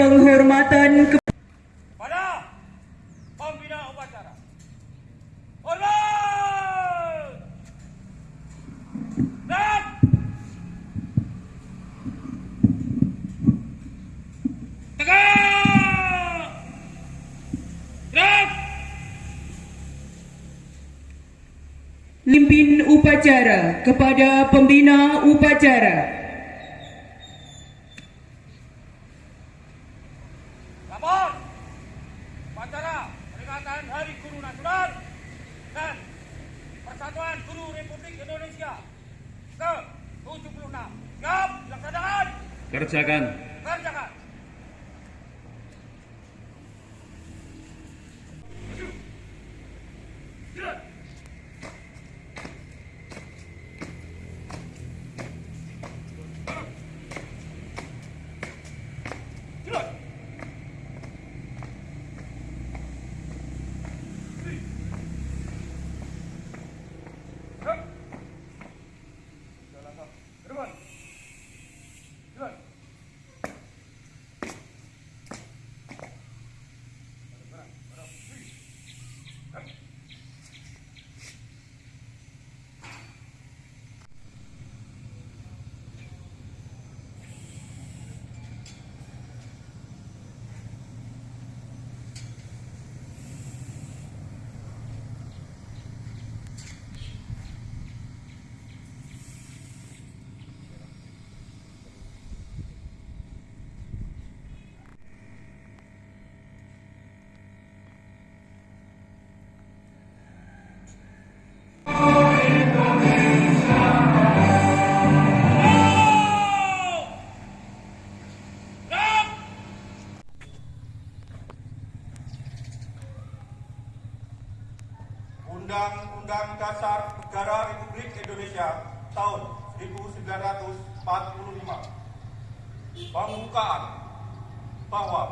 penghormatan ke pada pembina upacara. Hormat! Dan tegak! Gerak! pimpin upacara kepada pembina upacara. Lapor! Upacara peringatan Hari Guru Nasional dan Persatuan Guru Republik Indonesia ke-76. Siap, dilaksanakan, Kerjakan. kerjakan. Undang-Undang Dasar Negara Republik Indonesia tahun 1945 Pembukaan bahwa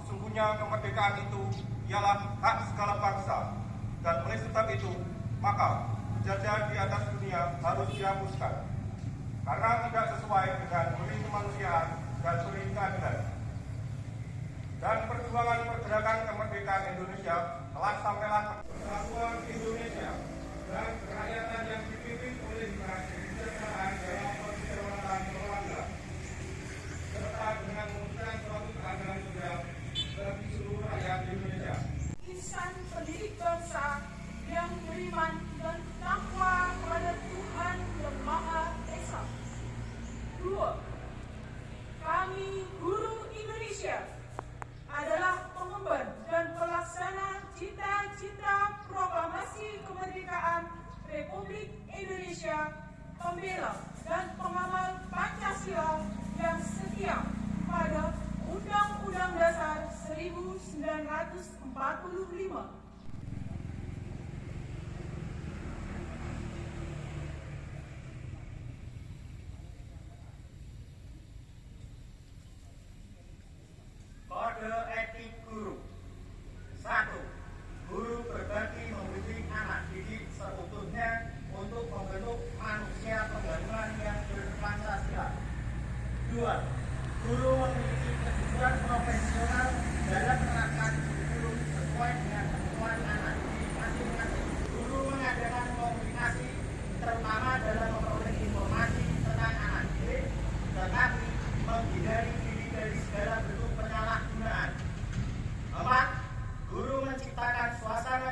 sesungguhnya kemerdekaan itu ialah hak segala bangsa dan oleh sebab itu maka penjajahan di atas dunia harus dihapuskan. Karena tidak sesuai dengan peri kemanusiaan dan peri keadilan. Dan perjuangan pergerakan kemerdekaan Indonesia 变了。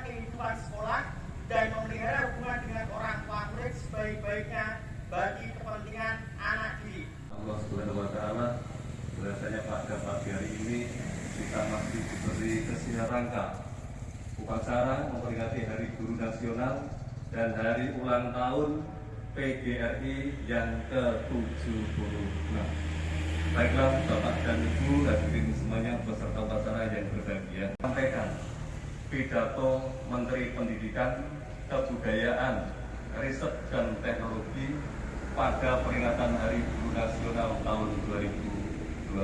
Kehidupan sekolah dan memelihara hubungan dengan orang tua murid sebaik-baiknya bagi kepentingan anak didik. Allah Subhanahu wa taala rasanya pada pagi hari ini kita masih diberi kesehatan rangka upacara memperingati Hari Guru Nasional dan hari ulang tahun PGRI yang ke-76. Baiklah Bapak dan Ibu hadirin semuanya peserta upacara yang berbahagia. Sampaikan pidato Menteri Pendidikan, Kebudayaan, Riset dan Teknologi pada peringatan Hari Guru Nasional tahun 2021.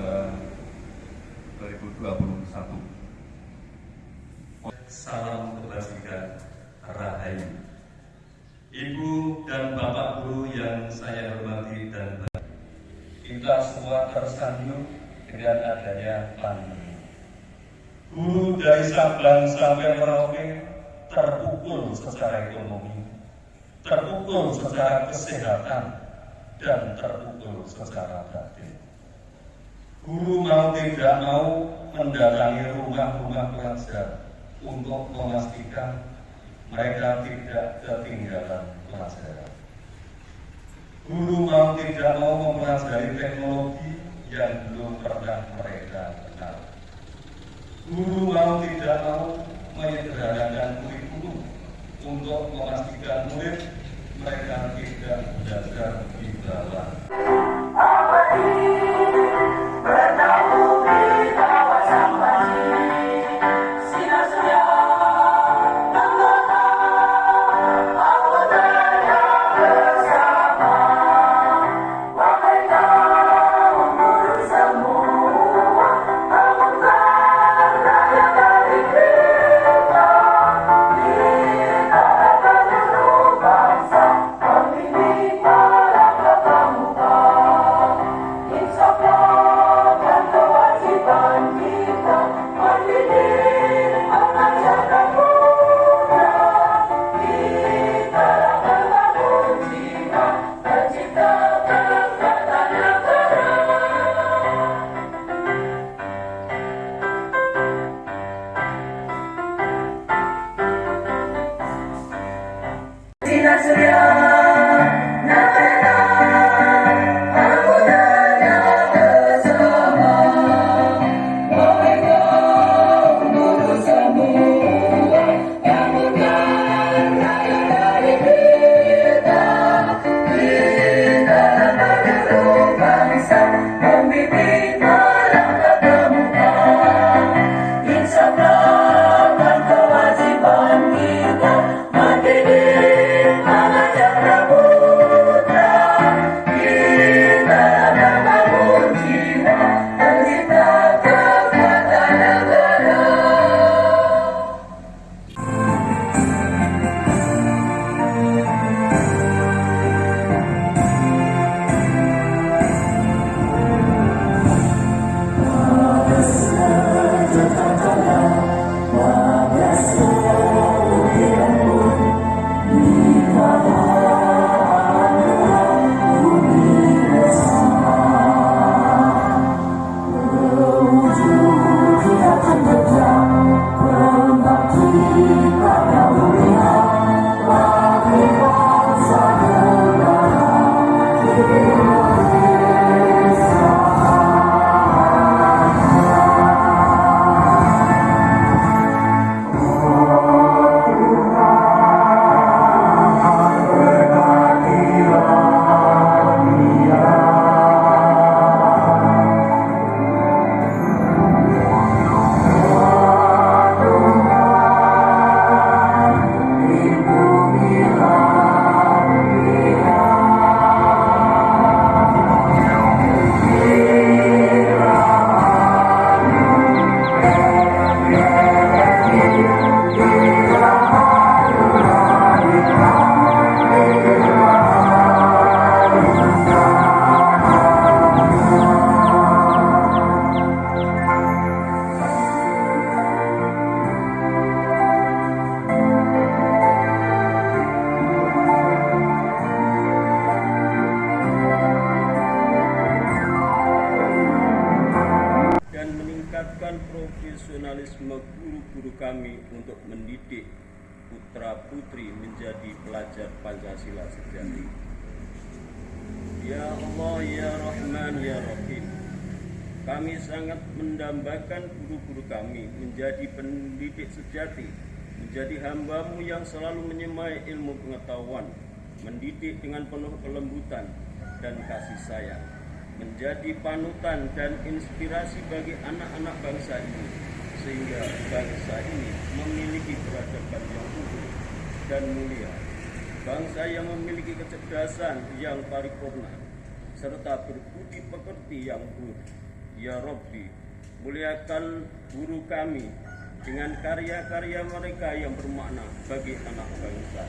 Salam kebajikan Rahayu. Ibu dan Bapak Guru yang saya hormati dan kita semua tersanjung dengan adanya pandemi. Guru dari Sabang sampai Merauke terpukul secara ekonomi, terpukul secara kesehatan, dan terpukul secara batin. Guru mau tidak mau mendatangi rumah-rumah pelajar untuk memastikan mereka tidak ketinggalan pelajaran. Guru mau tidak mau mempelajari teknologi yang belum pernah mereka. Guru mau tidak mau menyederhanakan kurikulum untuk memastikan murid mereka tidak belajar di bawah meningkatkan profesionalisme guru-guru kami untuk mendidik putra-putri menjadi pelajar Pancasila sejati. Ya Allah, Ya Rahman, Ya Rahim. Kami sangat mendambakan guru-guru kami menjadi pendidik sejati, menjadi hambamu yang selalu menyemai ilmu pengetahuan, mendidik dengan penuh kelembutan dan kasih sayang, menjadi panutan dan inspirasi bagi anak-anak bangsa ini, sehingga bangsa ini memiliki peradaban yang utuh dan mulia, bangsa yang memiliki kecerdasan yang paripurna, serta berbudi pekerti yang buruk. Ya Rabbi, muliakan guru kami dengan karya-karya mereka yang bermakna bagi anak bangsa.